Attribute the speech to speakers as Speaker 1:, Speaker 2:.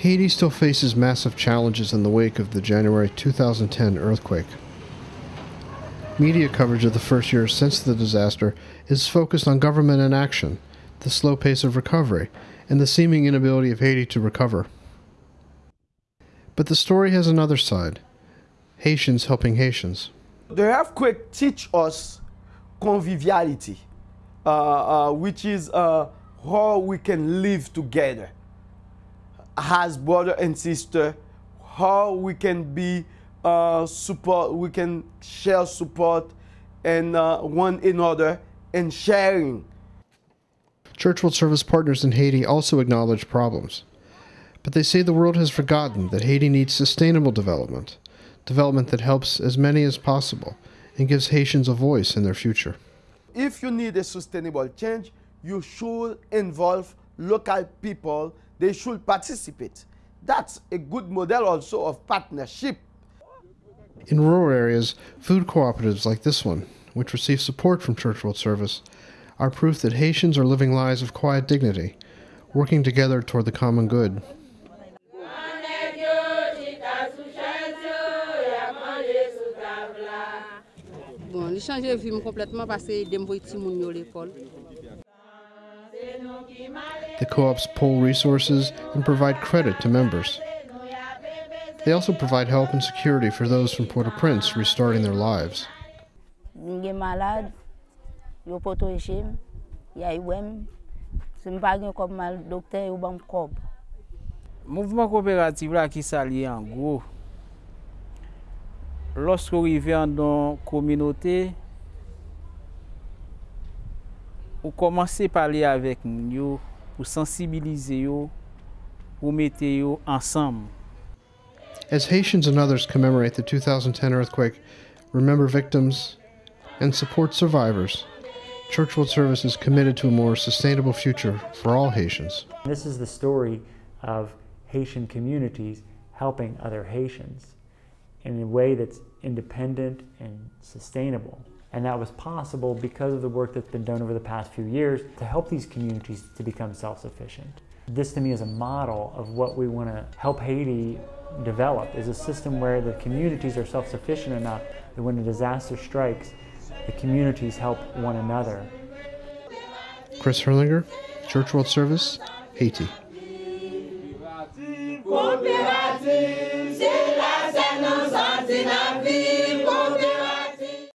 Speaker 1: Haiti still faces massive challenges in the wake of the January 2010 earthquake. Media coverage of the first year since the disaster is focused on government inaction, the slow pace of recovery, and the seeming inability of Haiti to recover. But the story has another side Haitians helping Haitians.
Speaker 2: The earthquake teach us conviviality, uh, uh, which is uh, how we can live together as brother and sister, how we can be uh, support, we can share support and uh, one another and sharing.
Speaker 1: Church World Service partners in Haiti also acknowledge problems. But they say the world has forgotten that Haiti needs sustainable development, development that helps as many as possible and gives Haitians a voice in their future.
Speaker 2: If you need a sustainable change, you should involve local people they should participate. That's a good model also of partnership.
Speaker 1: In rural areas, food cooperatives like this one, which receive support from Church World Service, are proof that Haitians are living lives of quiet dignity, working together toward the common good.
Speaker 3: Bon, vie complètement parce que l'école.
Speaker 1: The co-ops pool resources and provide credit to members. They also provide help and security for those from Port-au-Prince restarting their lives.
Speaker 4: malade, yo poto ya iwem, mal docteur yo bam kob.
Speaker 5: Mouvement coopératif là qui s'allie en gros. Lorsqu'on arrive ou commencer à parler avec nous pour sensibiliser yo, pour mettre yo ensemble.
Speaker 1: As Haitians and others commemorate the 2010 earthquake, remember victims and support survivors. Church World Service is committed to a more sustainable future for all Haitians.
Speaker 6: This is the story of Haitian communities helping other Haitians in a way that's independent and sustainable. And that was possible because of the work that's been done over the past few years to help these communities to become self-sufficient. This to me is a model of what we want to help Haiti develop is a system where the communities are self-sufficient enough that when a disaster strikes, the communities help one another.
Speaker 1: Chris Herlinger, Church World Service, Haiti.